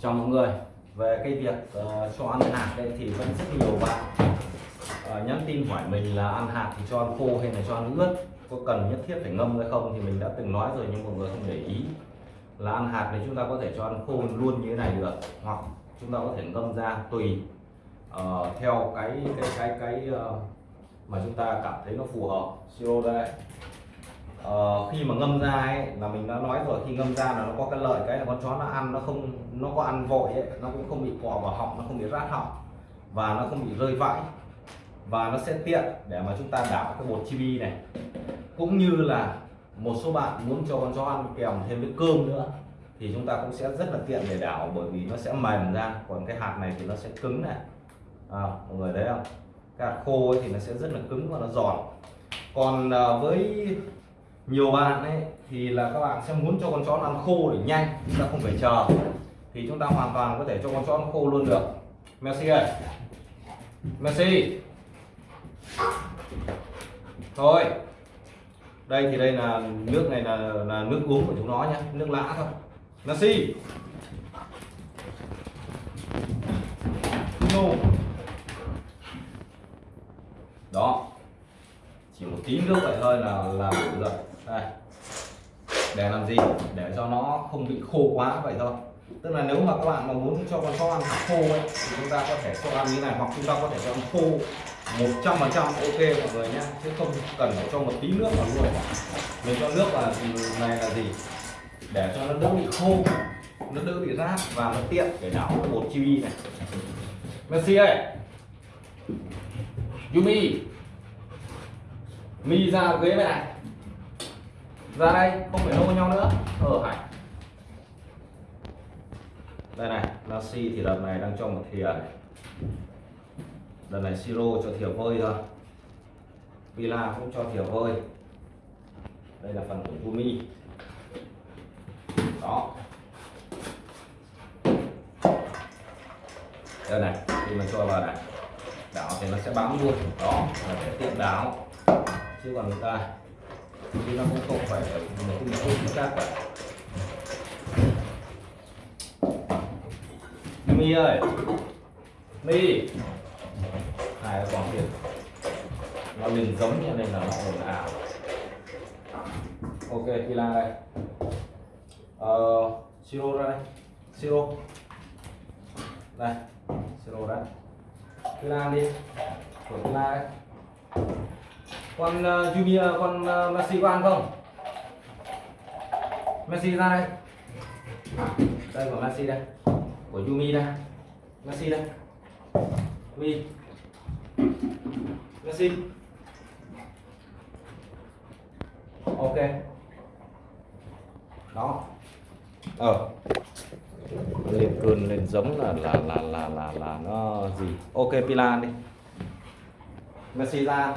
cho mọi người. Về cái việc uh, cho ăn hạt đây thì vẫn rất nhiều bạn uh, nhắn tin hỏi mình là ăn hạt thì cho ăn khô hay là cho ăn ướt có cần nhất thiết phải ngâm hay không thì mình đã từng nói rồi nhưng mọi người không để ý. Là ăn hạt thì chúng ta có thể cho ăn khô luôn như thế này được hoặc chúng ta có thể ngâm ra tùy uh, theo cái cái cái cái uh, mà chúng ta cảm thấy nó phù hợp. Siro đây uh, khi mà ngâm ra ấy là mình đã nói rồi khi ngâm ra là nó có cái lợi cái là con chó nó ăn nó không nó có ăn vội ấy, nó cũng không bị cọ vào họng nó không bị rát họng và nó không bị rơi vãi và nó sẽ tiện để mà chúng ta đảo cái bột chibi này. Cũng như là một số bạn muốn cho con chó ăn kèm thêm với cơm nữa thì chúng ta cũng sẽ rất là tiện để đảo bởi vì nó sẽ mềm ra còn cái hạt này thì nó sẽ cứng này. À, mọi người thấy không? Cái hạt khô ấy thì nó sẽ rất là cứng và nó giòn. Còn à, với nhiều bạn ấy thì là các bạn sẽ muốn cho con chó ăn khô để nhanh, chúng ta không phải chờ. Thì chúng ta hoàn toàn có thể cho con chó ăn khô luôn được. Messi ơi. Messi. Thôi. Đây thì đây là nước này là là nước uống của chúng nó nhé nước lã thôi. Messi. No. đó chỉ một tí nước vậy thôi là là đủ rồi. Đây. Để làm gì? Để cho nó không bị khô quá vậy thôi. Tức là nếu mà các bạn mà muốn cho con chó ăn khô ấy, thì chúng ta có thể cho ăn như này, hoặc chúng ta có thể cho ăn khô 100 phần trăm ok mọi người nhé. Chứ không cần phải cho một tí nước vào luôn. Mình cho nước là này là gì? Để cho nó đỡ bị khô, nó đỡ bị rát và nó tiện để đảo bột chibi này. Messi ơi! Yumi! Mi ra ghế này. Ra đây, không phải nô nhau nữa. Ở hải đây này là si thì đợt này đang cho một thìa này. Đợt này siro cho thìa vơi thôi. Villa cũng cho thìa vơi. Đây là phần của gumi đó. Đây này, khi mà cho vào này, đảo thì nó sẽ bám luôn. Đó, là sẽ tiện đảo chứ còn người ta thì nó cũng không phải là một cái không chính xác cả. Mi ơi mi này con tiền nó liền giống như này là nó ồn ào ok pila đây. Ờ, siro ra đây. Siro. Đây siro đây Lan đi. Của Lan. đây con ờ, uh, Jumia con uh, Messi có ăn không? Messi ra đây. Đây của Messi đây. Của Yumi đây. Messi đây. Mi Messi. Ok. Đó. Ờ. Lên cơn lên giống là là là là là là nó gì? Ok Pila đi. Messi ra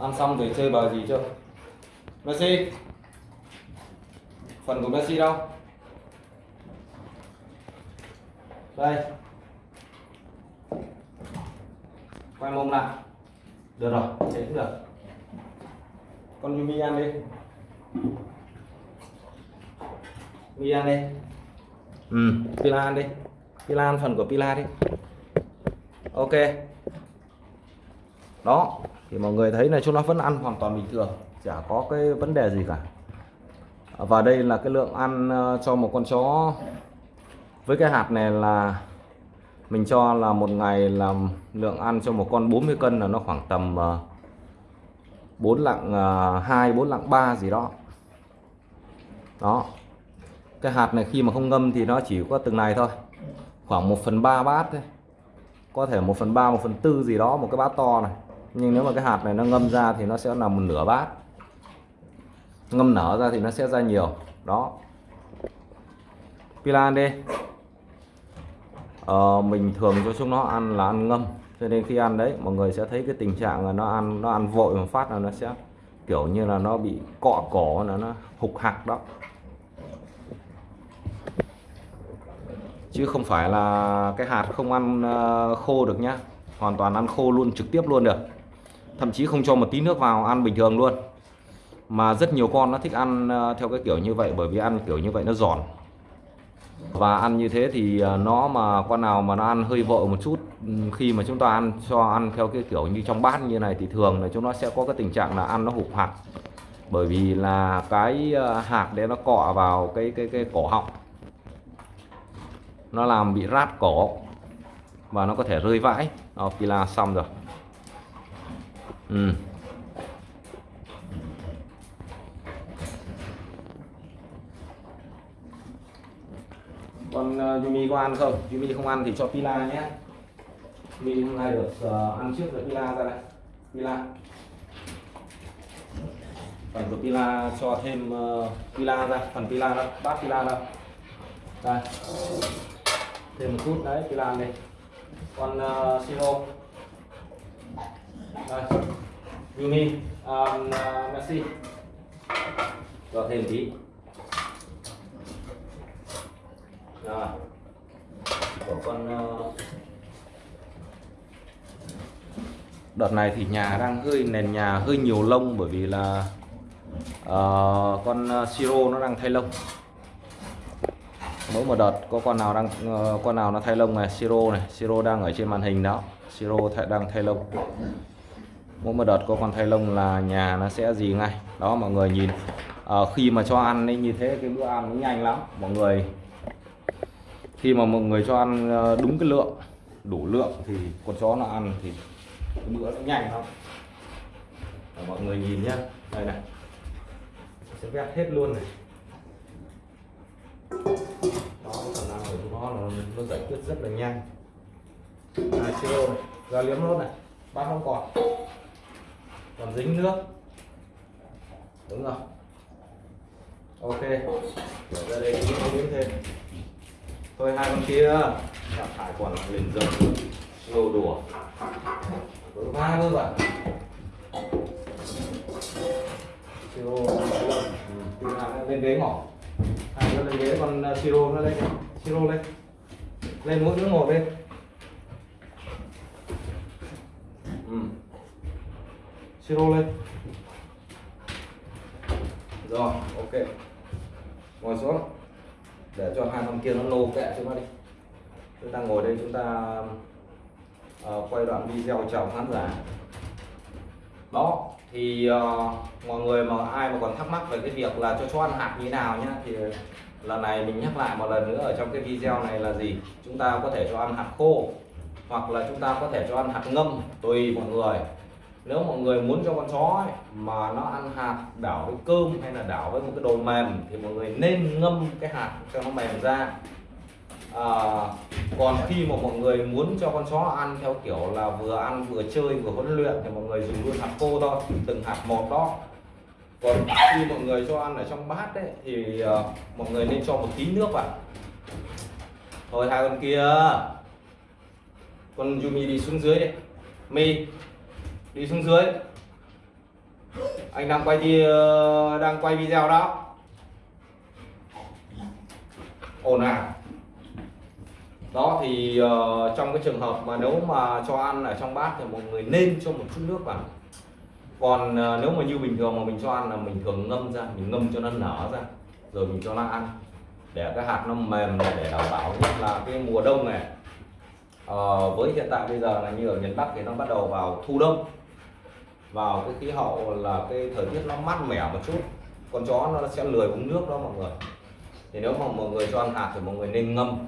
ăn xong rồi chơi bờ gì chưa? Messi. Phần của Messi đâu? Đây. Quay mông lại. Được rồi thế cũng được. Con Yumi ăn đi. Mi ăn đi. Ừ. Pila ăn đi. Pila ăn phần của Pila đi. Ok. Đó thì mọi người thấy là chúng nó vẫn ăn hoàn toàn bình thường, chả có cái vấn đề gì cả. Và đây là cái lượng ăn ờ, cho một con chó với cái hạt này là mình cho là một ngày là lượng ăn cho một con 40 cân là nó khoảng tầm ờ, 4 lạng ờ, 2 4 lạng 3 gì đó. Đó. Cái hạt này khi mà không ngâm thì nó chỉ có từng này thôi. Khoảng 1 phần 3 bát thôi. Có thể 1 phần 3 1 phần 4 gì đó, một cái bát to này nhưng nếu mà cái hạt này nó ngâm ra thì nó sẽ là một nửa bát. Ngâm nở ra thì nó sẽ ra nhiều. Đó. Pilan đi. Ờ, mình thường cho chúng nó ăn là ăn ngâm. Cho nên khi ăn đấy mọi người sẽ thấy cái tình trạng là nó ăn nó ăn vội một phát là nó sẽ kiểu như là nó bị cọ cổ là nó hục hạc đó. Chứ không phải là cái hạt không ăn ờ, khô được nhá. Hoàn toàn ăn khô luôn trực tiếp luôn được thậm chí không cho một tí nước vào ăn bình thường luôn. Mà rất nhiều con nó thích ăn ờ, theo cái kiểu như vậy bởi vì ăn kiểu như vậy nó giòn. Và ăn như thế thì ờ, nó mà con nào mà nó ăn hơi vội một chút ừ, khi mà chúng ta ăn cho ăn theo cái kiểu như trong bát như này thì thường là chúng nó sẽ có cái tình trạng là ăn nó hụt hạt. Bởi vì là cái ờ, hạt đấy nó cọ vào cái cái cái cổ họng. Nó làm bị rát cổ và nó có thể rơi vãi. Đó, pila xong rồi ừ. còn uh, Yumi có ăn không? Yumi không ăn thì cho pila nhé. Yumi hôm nay được uh, ăn trước rồi pila ra đây. Pila. Phần của pila cho thêm uh, pila ra phần pila ra bát pila ra. Đây. Thêm một chút đấy pila đây còn uh, siro À, Yumi um, à, uh, Messi cho thêm tí. Rồi của con uh, đợt này thì nhà đang hơi nền nhà hơi nhiều lông bởi vì là uh, con ờ, siro nó đang thay lông. Mỗi một đợt có con nào đang uh, con nào nó thay lông này siro này. Siro đang ở trên màn hình đó. Siro thay, đang thay lông mỗi một đợt có con thay lông là nhà nó sẽ gì ngay. Đó mọi người nhìn. À, khi mà cho ăn ấy, như thế cái bữa ăn nó nhanh lắm. Mọi người khi mà mọi người cho ăn ờ, đúng cái lượng đủ lượng thì con chó nó ăn thì cái bữa nó nhanh lắm. À, mọi người nhìn nhé đây này. Sẽ vét hết luôn này. Đó khả năng của chúng nó là nó giải quyết rất là nhanh. Này siro này. Ra liếm nốt này. Bát không còn còn dính nước đúng rồi. Ok. Để ra đây chúng biết thêm. Thôi hai con kia. Gặp phải còn liền dần lô đùa. Với ba luôn bạn. Siro ừ, lên ghế mỏ. À, hai lên ghế còn à, siro nó lên. Siro lên. Lên mỗi đứa một lên ừ siro lên. Rồi ok. Ngồi xuống. Để cho hai con kia nó lô kẹ chúng ta đi. Chúng ta ngồi đây chúng ta uh, quay đoạn video chào khán giả. Đó thì uh, mọi người mà ai mà còn thắc mắc về cái việc là cho chó ăn hạt như nào nhá thì lần này mình nhắc lại một lần nữa ở trong cái video này là gì? Chúng ta có thể cho ăn hạt khô hoặc là chúng ta có thể cho ăn hạt ngâm tùy mọi người nếu mọi người muốn cho con chó ấy, mà nó ăn hạt đảo với cơm hay là đảo với một cái đồ mềm thì mọi người nên ngâm cái hạt cho nó mềm ra. À, còn khi mà mọi người muốn cho con chó ăn theo kiểu là vừa ăn vừa chơi vừa huấn luyện thì mọi người dùng luôn hạt khô thôi từng hạt một đó. Còn khi mọi người cho ăn ở trong bát đấy thì uh, mọi người nên cho một tí nước vào. Thôi hai con kia con Yumi đi xuống dưới đi. Mi đi xuống dưới. Anh đang quay đi đang quay video đó. Ồn à. Đó thì uh, trong cái trường hợp mà nếu mà cho ăn ở trong bát thì mọi người nên cho một chút nước vào. Còn uh, nếu mà như bình thường mà mình cho ăn là mình thường ngâm ra mình ngâm cho nó nở ra rồi mình cho nó ăn. Để cái hạt nó mềm này để đảm bảo nhất là cái mùa đông này. Uh, với hiện tại bây giờ là như ở miền Bắc thì nó bắt đầu vào thu đông vào cái khí hậu là cái thời tiết nó mát mẻ một chút, con chó nó sẽ lười uống nước đó mọi người. Thì nếu mà mọi người cho ăn hạt thì mọi người nên ngâm.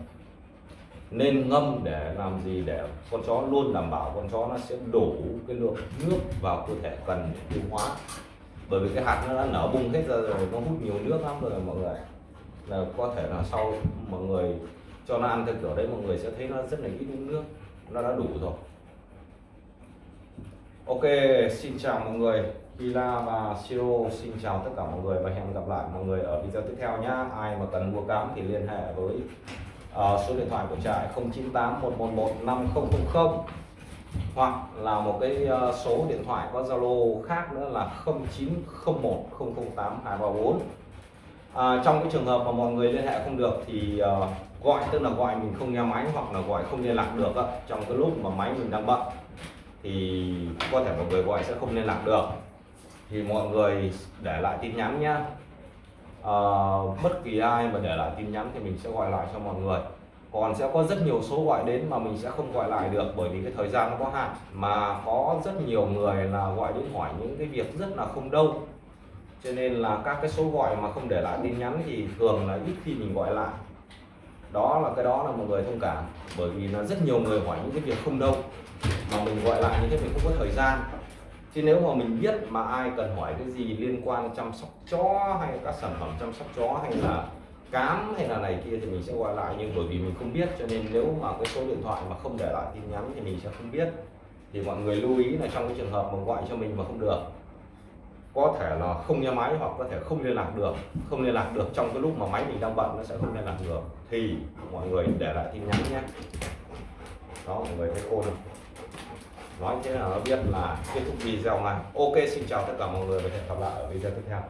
Nên ngâm để làm gì? Để con chó luôn đảm bảo con chó nó sẽ đủ cái lượng nước vào cơ thể cần để tiêu hóa. Bởi vì cái hạt nó đã nở bung hết ra rồi, nó hút nhiều nước lắm rồi mọi người. Là có thể là sau mọi người cho nó ăn theo kiểu đấy, mọi người sẽ thấy nó rất là ít nước, nó đã đủ rồi ok xin chào mọi người. Hila và Siro xin chào tất cả mọi người và hẹn gặp lại mọi người ở video tiếp theo nhé ai mà cần mua cám thì liên hệ với uh, số điện thoại của trại 098 111 5000 hoặc là một cái uh, số điện thoại có Zalo khác nữa là 0901 008 234 à, trong cái trường hợp mà mọi người liên hệ không được thì uh, gọi tức là gọi mình không nghe máy hoặc là gọi không liên lạc được uh, trong cái lúc mà máy mình đang bận thì có thể mọi người gọi sẽ không liên lạc được. Thì mọi người để lại tin nhắn nhé à, ờ, bất kỳ ai mà để lại tin nhắn thì mình sẽ gọi lại cho mọi người. Còn sẽ có rất nhiều số gọi đến mà mình sẽ không gọi lại được bởi vì cái thời gian nó có hạn. Mà có rất nhiều người là gọi đến hỏi những cái việc rất là không đâu. Cho nên là các cái số gọi mà không để lại tin nhắn thì thường là ít khi mình gọi lại. Đó là cái đó là mọi người thông cảm bởi vì là rất nhiều người hỏi những cái việc không đâu mà mình gọi lại như thế mình không có thời gian. Chứ nếu mà mình biết mà ai cần hỏi cái gì liên quan chăm sóc chó hay các sản phẩm chăm sóc chó hay là cám hay là này kia thì mình sẽ gọi lại. Nhưng bởi vì mình không biết cho nên nếu mà cái số điện thoại mà không để lại tin nhắn thì mình sẽ không biết. Thì mọi người lưu ý là trong cái trường hợp mà gọi cho mình mà không được, có thể là không nghe máy hoặc có thể không liên lạc được. Không liên lạc được trong cái lúc mà máy mình đang bận nó sẽ không liên lạc được. Thì mọi người để lại tin nhắn nhé. Đó, mọi người thấy khô không? Nói thế là nó biết là kết thúc video này ok, xin chào tất cả mọi người và hẹn gặp lại ở video tiếp theo.